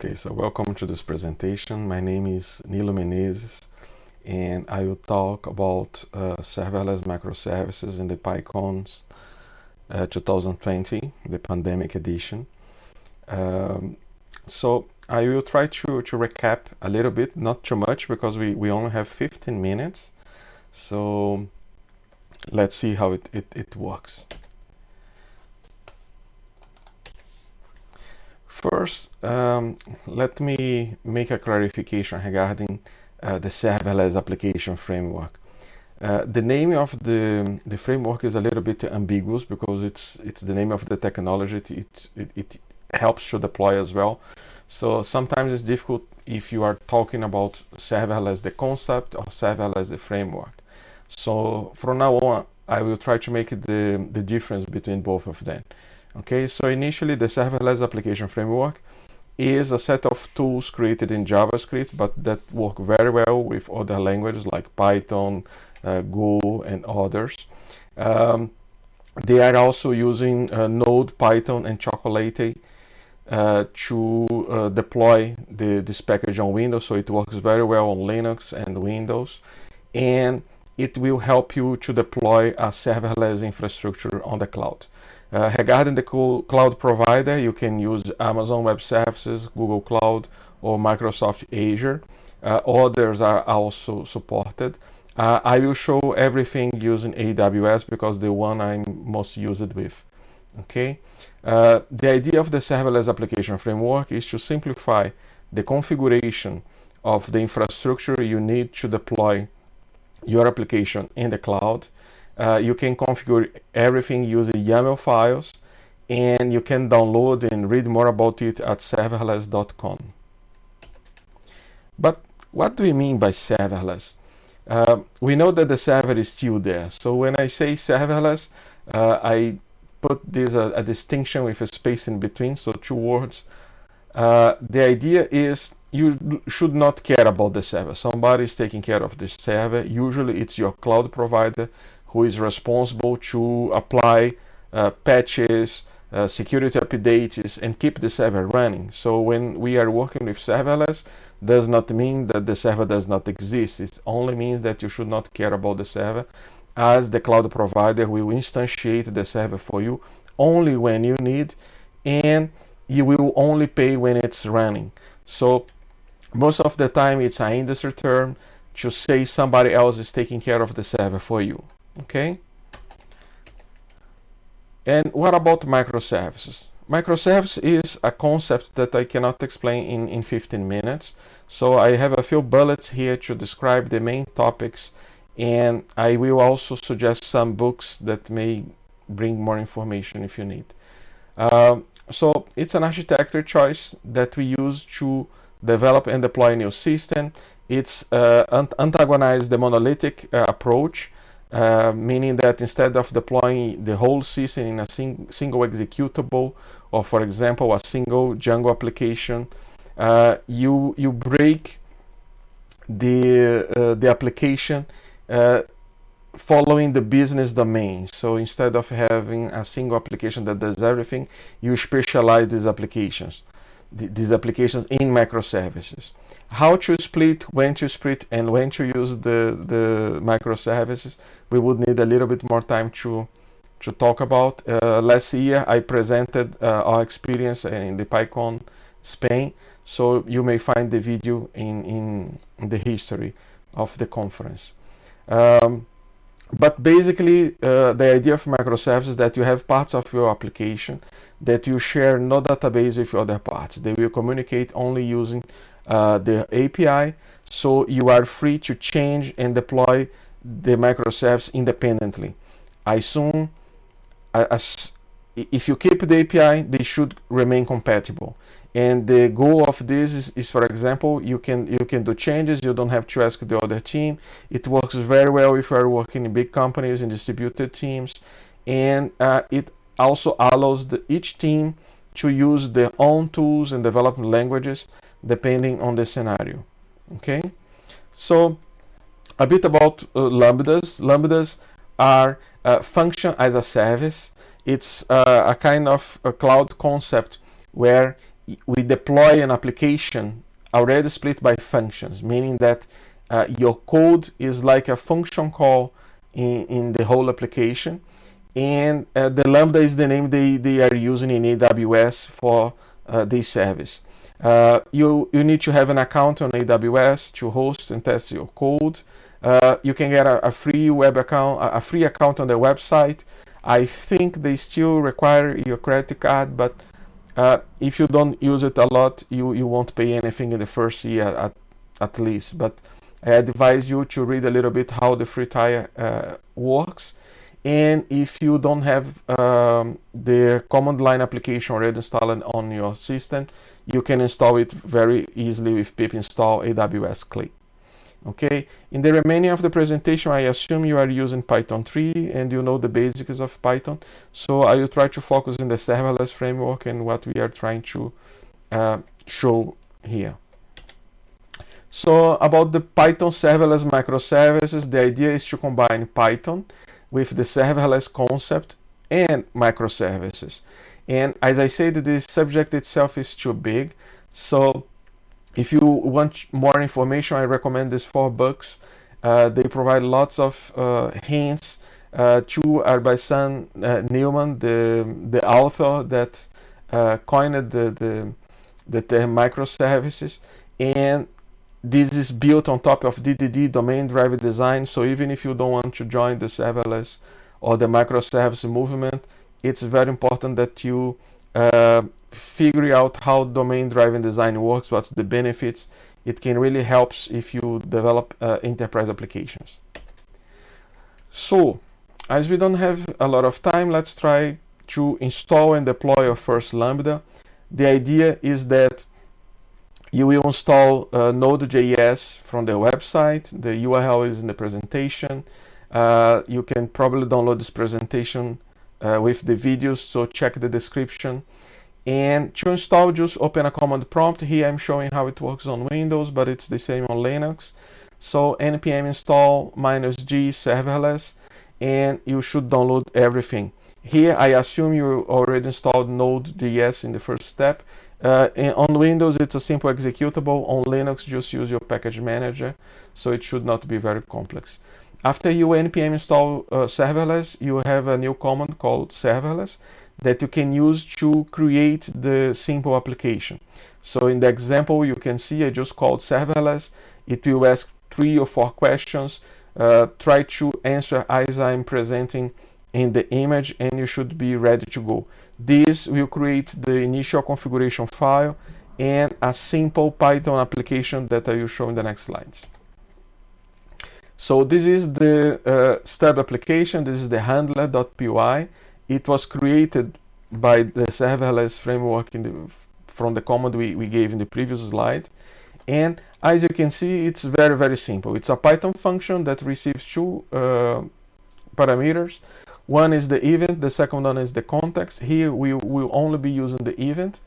Okay, so welcome to this presentation. My name is Nilo Menezes and I will talk about uh, serverless microservices in the PyCons uh, 2020, the pandemic edition. Um, so I will try to, to recap a little bit, not too much because we, we only have 15 minutes. So let's see how it, it, it works. First, um, let me make a clarification regarding uh, the serverless application framework. Uh, the name of the, the framework is a little bit ambiguous because it's it's the name of the technology. It, it, it helps to deploy as well. So sometimes it's difficult if you are talking about serverless the concept or serverless the framework. So from now on, I will try to make the, the difference between both of them. Okay, so initially the serverless application framework is a set of tools created in JavaScript, but that work very well with other languages like Python, uh, Go, and others. Um, they are also using uh, Node, Python, and Chocolatey uh, to uh, deploy the, this package on Windows, so it works very well on Linux and Windows. And it will help you to deploy a serverless infrastructure on the cloud. Uh, regarding the cloud provider, you can use Amazon Web Services, Google Cloud, or Microsoft Azure. Uh, others are also supported. Uh, I will show everything using AWS because the one I'm most used with. Okay. Uh, the idea of the serverless application framework is to simplify the configuration of the infrastructure you need to deploy your application in the cloud uh, you can configure everything using YAML files and you can download and read more about it at serverless.com. But what do we mean by serverless? Uh, we know that the server is still there. So when I say serverless, uh, I put this a, a, distinction with a space in between, so two words. Uh, the idea is you should not care about the server. Somebody is taking care of the server. Usually it's your cloud provider who is responsible to apply uh, patches, uh, security updates, and keep the server running. So when we are working with serverless, does not mean that the server does not exist. It only means that you should not care about the server as the cloud provider will instantiate the server for you only when you need and you will only pay when it's running. So most of the time it's an industry term to say somebody else is taking care of the server for you okay. And what about microservices? Microservice is a concept that I cannot explain in, in 15 minutes. So I have a few bullets here to describe the main topics and I will also suggest some books that may bring more information if you need. Um, so it's an architecture choice that we use to develop and deploy a new system. It's uh, the monolithic uh, approach uh, meaning that instead of deploying the whole system in a sing single executable or for example a single Django application uh, you you break the uh, the application uh, following the business domain. So instead of having a single application that does everything you specialize these applications these applications in microservices how to split, when to split, and when to use the, the microservices, we would need a little bit more time to, to talk about. Uh, last year, I presented uh, our experience in the PyCon Spain, so you may find the video in, in the history of the conference. Um, but basically, uh, the idea of microservices is that you have parts of your application that you share no database with other parts. They will communicate only using uh, the API so you are free to change and deploy the microservice independently. I assume as if you keep the API, they should remain compatible. And the goal of this is, is, for example, you can you can do changes. You don't have to ask the other team. It works very well if you are working in big companies and distributed teams, and uh, it also allows the, each team to use their own tools and development languages depending on the scenario okay so a bit about uh, lambdas lambdas are uh, function as a service it's uh, a kind of a cloud concept where we deploy an application already split by functions, meaning that uh, your code is like a function call in, in the whole application. And uh, the Lambda is the name they, they are using in AWS for uh, this service. Uh, you, you need to have an account on AWS to host and test your code. Uh, you can get a, a, free web account, a free account on the website. I think they still require your credit card, but uh, if you don't use it a lot, you, you won't pay anything in the first year at, at least. But I advise you to read a little bit how the free tier uh, works. And if you don't have um, the command line application already installed on your system, you can install it very easily with pip install AWS CLI. Okay, in the remaining of the presentation, I assume you are using Python 3 and you know the basics of Python. So I will try to focus in the serverless framework and what we are trying to uh, show here. So about the Python serverless microservices, the idea is to combine Python with the serverless concept and microservices. And as I said, the subject itself is too big. So if you want more information, I recommend these four books. Uh, they provide lots of uh, hints. Uh, by Sam uh, Newman, the the author that uh, coined the, the the term microservices, and this is built on top of DDD domain driven design. So even if you don't want to join the serverless or the microservice movement, it's very important that you figure out how domain driven design works, what's the benefits. It can really help if you develop uh, enterprise applications. So, as we don't have a lot of time, let's try to install and deploy your first Lambda. The idea is that you will install uh, Node.js from the website. The URL is in the presentation. Uh, you can probably download this presentation uh, with the videos, so check the description. And to install, just open a command prompt. Here I'm showing how it works on Windows, but it's the same on Linux. So npm install minus g serverless, and you should download everything. Here I assume you already installed Node.js in the first step. Uh, on Windows, it's a simple executable. On Linux, just use your package manager, so it should not be very complex. After you npm install uh, serverless, you have a new command called serverless that you can use to create the simple application. So in the example, you can see I just called serverless. It will ask three or four questions. Uh, try to answer as I'm presenting in the image and you should be ready to go. This will create the initial configuration file and a simple Python application that I will show in the next slides. So this is the uh, stub application. This is the handler.py. It was created by the serverless framework the, from the command we, we gave in the previous slide. And as you can see, it's very, very simple. It's a Python function that receives two uh, parameters. One is the event, the second one is the context. Here we will only be using the event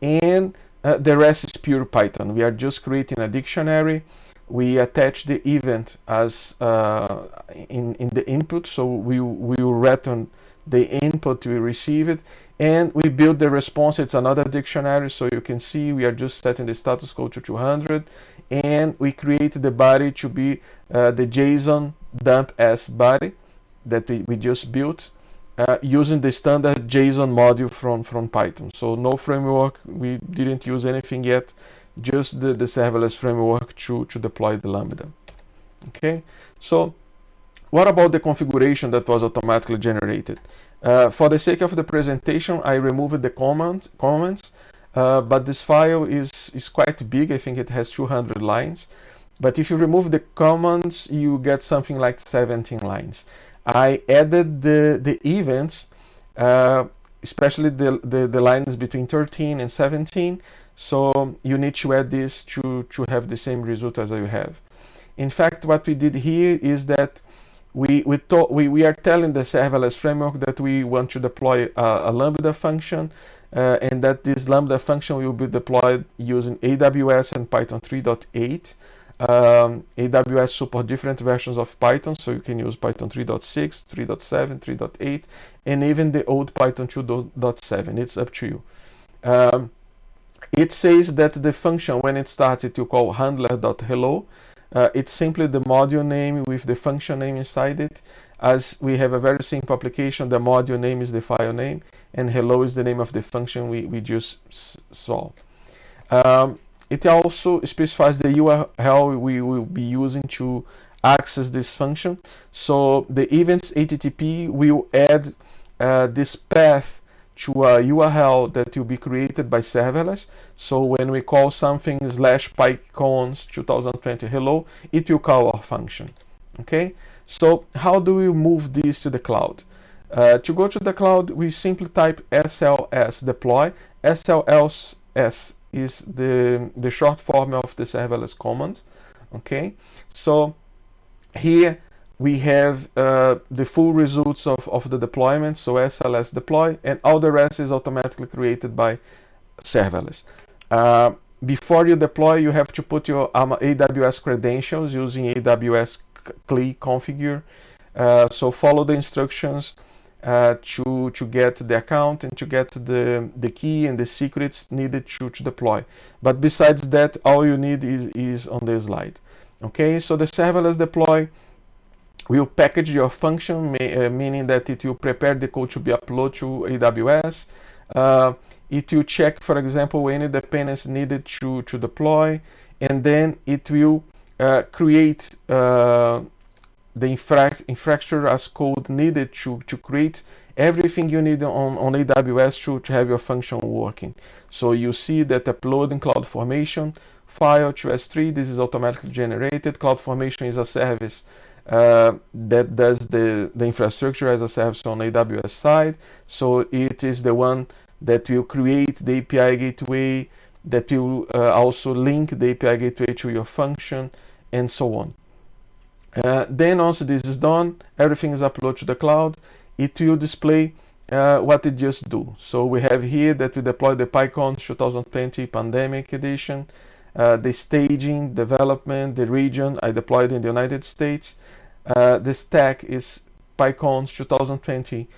and uh, the rest is pure Python. We are just creating a dictionary. We attach the event as uh, in, in the input, so we, we will return the input we receive it and we build the response it's another dictionary so you can see we are just setting the status code to 200 and we create the body to be uh, the json dump s body that we, we just built uh, using the standard JSON module from, from Python. So no framework, we didn't use anything yet, just the, the serverless framework to, to deploy the Lambda. Okay, so what about the configuration that was automatically generated? Uh, for the sake of the presentation, I removed the comment, comments, uh, but this file is, is quite big. I think it has 200 lines. But if you remove the comments, you get something like 17 lines. I added the, the events, uh, especially the, the, the, lines between 13 and 17. So you need to add this to, to have the same result as you have. In fact, what we did here is that we, we, we, we are telling the serverless framework that we want to deploy a, a Lambda function uh, and that this Lambda function will be deployed using AWS and Python 3.8. Um, AWS support different versions of Python, so you can use Python 3.6, 3.7, 3.8, and even the old Python 2.7. It's up to you. Um, it says that the function when it starts it will call handler.hello uh, it's simply the module name with the function name inside it. As we have a very simple application the module name is the file name and hello is the name of the function we, we just saw um, it also specifies the URL we will be using to access this function. So the events HTTP will add uh, this path to a URL that will be created by serverless. So when we call something slash PyCons 2020 hello, it will call our function. Okay, so how do we move this to the cloud? Uh, to go to the cloud, we simply type SLS deploy. SLS is the, the short form of the serverless command. Okay, so here we have uh, the full results of, of the deployment, so SLS deploy, and all the rest is automatically created by serverless. Uh, before you deploy, you have to put your AWS credentials using AWS CLI configure. Uh, so follow the instructions uh, to, to get the account and to get the, the key and the secrets needed to, to deploy. But besides that, all you need is, is on the slide. Okay, so the serverless deploy will package your function, uh, meaning that it will prepare the code to be uploaded to AWS. Uh, it will check, for example, any dependencies needed to, to deploy, and then it will uh, create uh, the infra infrastructure as code needed to, to create everything you need on, on AWS to, to have your function working. So you see that uploading CloudFormation file to S3, this is automatically generated. CloudFormation is a service uh, that does the, the infrastructure as a service on AWS side. So it is the one that will create the API gateway, that will uh, also link the API gateway to your function, and so on. Uh, then once this is done, everything is uploaded to the cloud. It will display uh, what it just do. So we have here that we deploy the PyCon 2020 Pandemic Edition uh, the staging, development, the region I deployed in the United States. Uh, the stack is PyCons 2020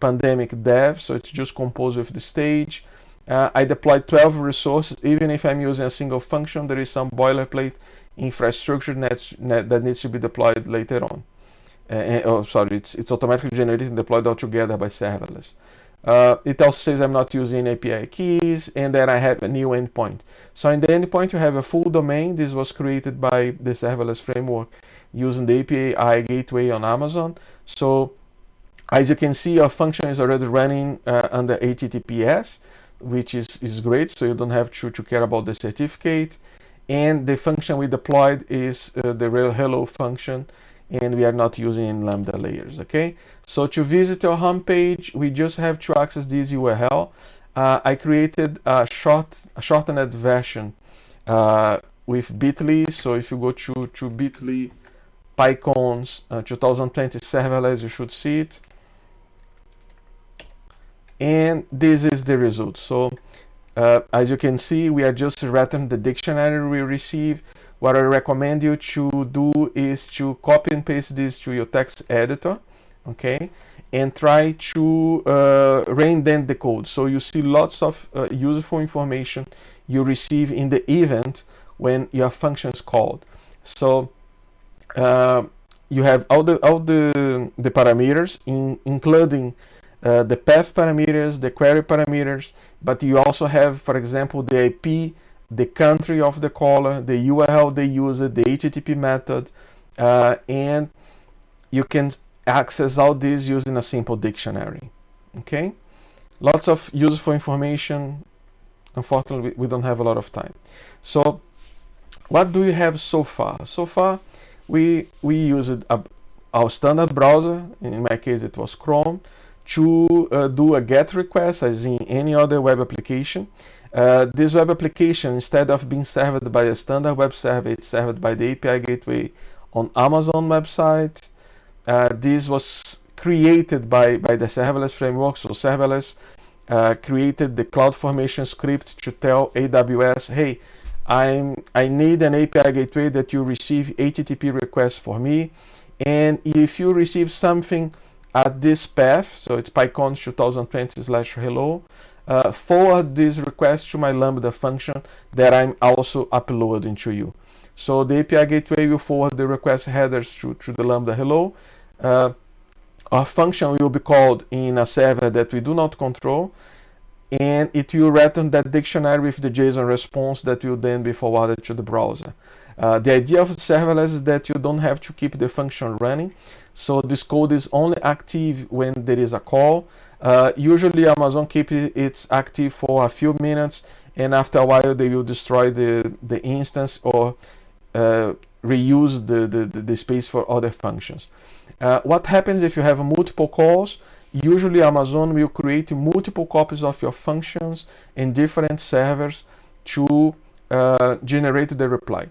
pandemic dev, so it's just composed with the stage. Uh, I deployed 12 resources, even if I'm using a single function, there is some boilerplate infrastructure that's, that needs to be deployed later on. Uh, oh, sorry, it's, it's automatically generated and deployed altogether by serverless. Uh, it also says I'm not using API keys and that I have a new endpoint. So in the endpoint you have a full domain. This was created by the serverless framework using the API gateway on Amazon. So as you can see, our function is already running uh, under HTTPS, which is, is great. So you don't have to, to care about the certificate. And the function we deployed is uh, the real hello function and we are not using lambda layers okay? So to visit our home page we just have to access this url uh, i created a short a shortened version uh, with bitly. So if you go to to bitly pycons uh, 2020 serverless you should see it. And this is the result. So uh, as you can see we are just returning the dictionary we receive what I recommend you to do is to copy and paste this to your text editor, okay? And try to uh, reindent the code. So you see lots of uh, useful information you receive in the event when your function is called. So uh, you have all the all the the parameters, in, including uh, the path parameters, the query parameters, but you also have, for example, the IP the country of the caller, the URL they use, it, the HTTP method, uh, and you can access all this using a simple dictionary. Okay, lots of useful information. Unfortunately, we don't have a lot of time. So, what do we have so far? So far, we we used a, our standard browser. In my case, it was Chrome to uh, do a GET request as in any other web application. Uh, this web application, instead of being served by a standard web server, it's served by the API gateway on Amazon website. Uh, this was created by, by the serverless framework. So serverless uh, created the CloudFormation script to tell AWS, hey, I'm, I need an API gateway that you receive HTTP requests for me. And if you receive something at this path, so it's PyCon 2020 slash hello, uh, forward this request to my Lambda function that I'm also uploading to you. So the API gateway will forward the request headers to, to the Lambda hello. Uh, our function will be called in a server that we do not control and it will return that dictionary with the JSON response that will then be forwarded to the browser. Uh, the idea of serverless is that you don't have to keep the function running. So this code is only active when there is a call. Uh, usually Amazon keeps it active for a few minutes and after a while they will destroy the, the instance or uh, reuse the, the, the, space for other functions. Uh, what happens if you have multiple calls? Usually Amazon will create multiple copies of your functions in different servers to uh, generate the reply.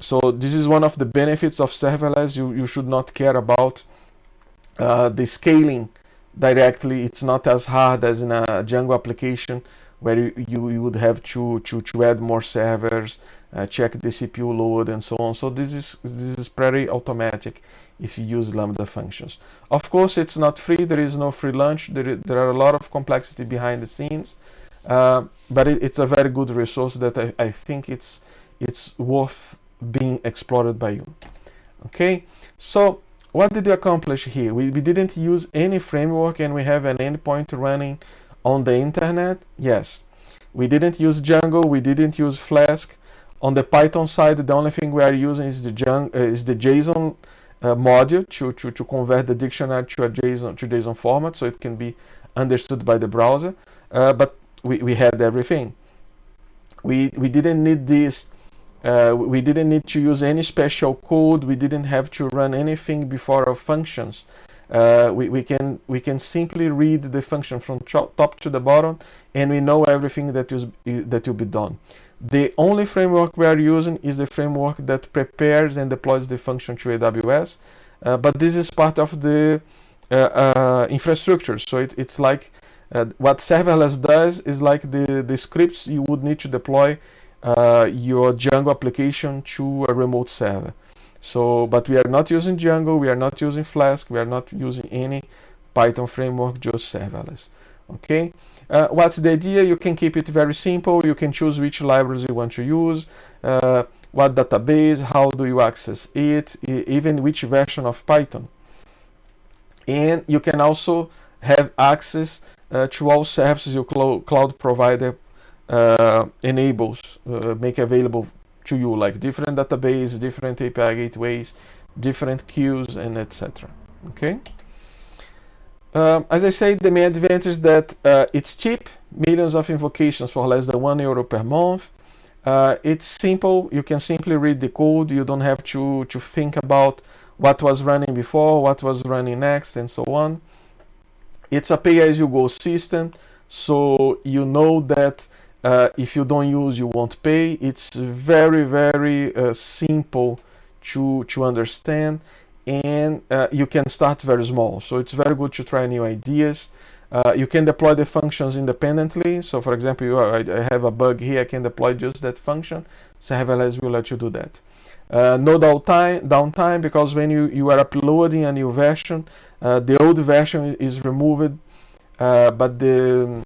So this is one of the benefits of serverless. You, you should not care about uh, the scaling directly. It's not as hard as in a Django application where you, you would have to, to, to add more servers, uh, check the CPU load and so on. So this is, this is pretty automatic if you use Lambda functions. Of course, it's not free. There is no free lunch. There, there are a lot of complexity behind the scenes. Uh, but it, it's a very good resource that I, I think it's, it's worth being explored by you. Okay, so what did we accomplish here? We, we didn't use any framework and we have an endpoint running on the internet. Yes, we didn't use Django, we didn't use Flask. On the Python side, the only thing we are using is the, uh, is the JSON uh, module to, to, to convert the dictionary to a JSON to JSON format so it can be understood by the browser. Uh, but we, we had everything. We, we didn't need this uh, we didn't need to use any special code. We didn't have to run anything before our functions. Uh, we, we can we can simply read the function from top to the bottom and we know everything that is that will be done. The only framework we are using is the framework that prepares and deploys the function to AWS, uh, but this is part of the uh, uh, infrastructure. So it, it's like uh, what serverless does is like the, the scripts you would need to deploy your Django application to a remote server. So, but we are not using Django, we are not using Flask, we are not using any Python framework, just serverless. Okay. Uh, what's the idea? You can keep it very simple. You can choose which libraries you want to use, uh, what database, how do you access it, even which version of Python. And you can also have access uh, to all services your cl cloud provider uh, enables, uh, make available to you, like different database, different API gateways, different queues, and etc. Okay. Um, as I said, the main advantage is that uh, it's cheap, millions of invocations for less than one euro per month. Uh, it's simple, you can simply read the code, you don't have to, to think about what was running before, what was running next, and so on. It's a pay-as-you-go system, so you know that uh, if you don't use, you won't pay. It's very, very uh, simple to, to understand and uh, you can start very small. So it's very good to try new ideas. Uh, you can deploy the functions independently. So for example, you, I, I, have a bug here, I can deploy just that function. So Serverless will let you do that. Uh, no downtime, downtime because when you, you are uploading a new version, uh, the old version is removed, but the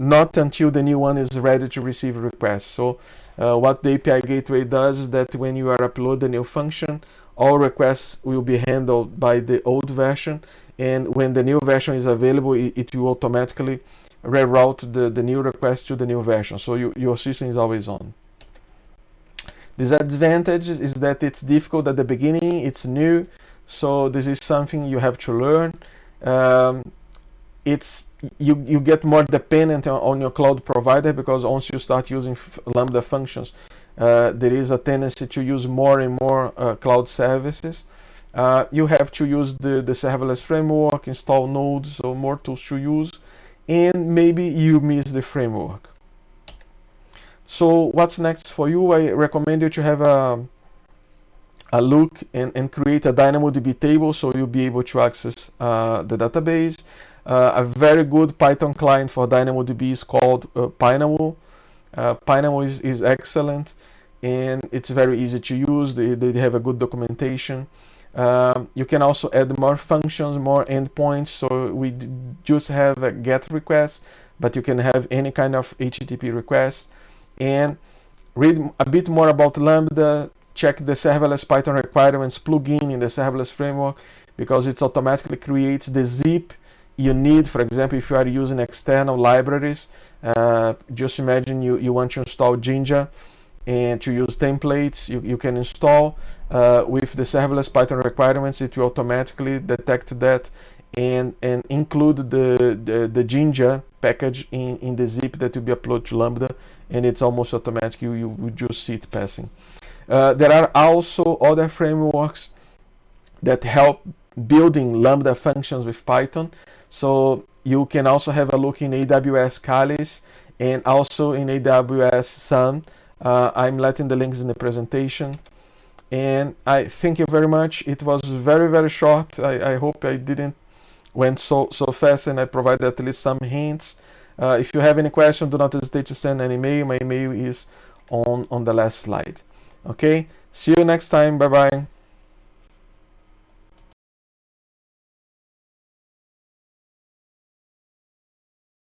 not until the new one is ready to receive requests. So uh, what the API gateway does is that when you are upload a new function, all requests will be handled by the old version and when the new version is available, it, it will automatically reroute the, the new request to the new version. So you, your system is always on. Disadvantage is that it's difficult at the beginning, it's new, so this is something you have to learn. Um, it's you, you get more dependent on, on, your cloud provider because once you start using Lambda functions, uh, there is a tendency to use more and more uh, cloud services. Uh, you have to use the, the serverless framework, install nodes, so more tools to use, and maybe you miss the framework. So what's next for you? I recommend you to have a, a look and, and create a DynamoDB table so you'll be able to access uh, the database. Uh, a very good Python client for DynamoDB is called uh, Pynamo. Uh, Pynamo is, is excellent and it's very easy to use. They, they have a good documentation. Um, you can also add more functions, more endpoints. So we just have a GET request, but you can have any kind of HTTP request and read a bit more about Lambda, check the serverless Python requirements plugin in the serverless framework because it automatically creates the zip you need, for example, if you are using external libraries, uh, just imagine you, you want to install Jinja and to use templates, you, you can install uh, with the serverless Python requirements, it will automatically detect that and, and include the, the, the Jinja package in, in the zip that will be uploaded to Lambda and it's almost automatic, you, you, just see it passing. Uh, there are also other frameworks that help building Lambda functions with Python. So you can also have a look in AWS Chalice and also in AWS SAM. Uh, I'm letting the links in the presentation. And I thank you very much. It was very, very short. I, I hope I didn't went so, so fast and I provided at least some hints. Uh, if you have any question, do not hesitate to send an email. My email is on, on the last slide. Okay, see you next time. Bye-bye.